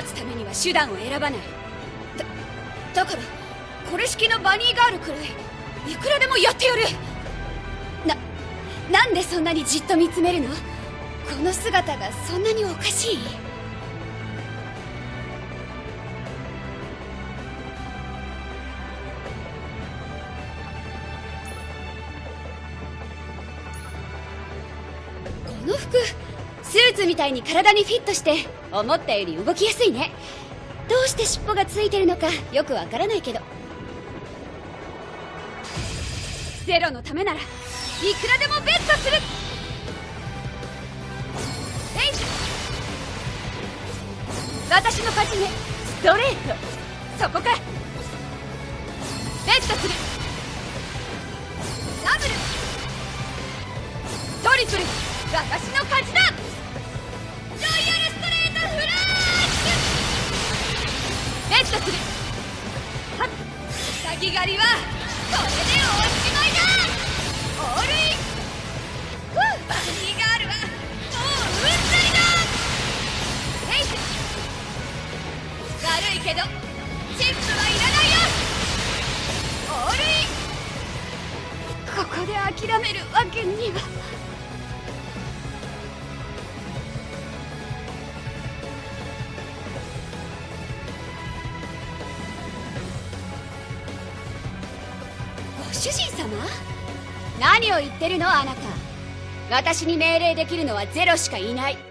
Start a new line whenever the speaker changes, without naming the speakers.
勝つためには手段を選ばない。だだからこれ式のバニーガールくらいいくらでもやってやる。ななんでそんなにじっと見つめるの？この姿がそんなにおかしい？この服ーツみたいに体にフィットして思ったより動きやすいね。どうして尻尾がついてるのかよくわからないけど。ゼロのためならいくらでもベットする。レイ私の勝ちね。ストレート。そこか。ベットする。ダブル。トリプル。私の勝ちだ。ュベットするはっ先狩りはこれでおしまいだオールインふうバニーガールはもううんざりだレイズ悪いけどチップはいらないよオールインここで諦めるわけには。主人様？何を言ってるのあなた。私に命令できるのはゼロしかいない。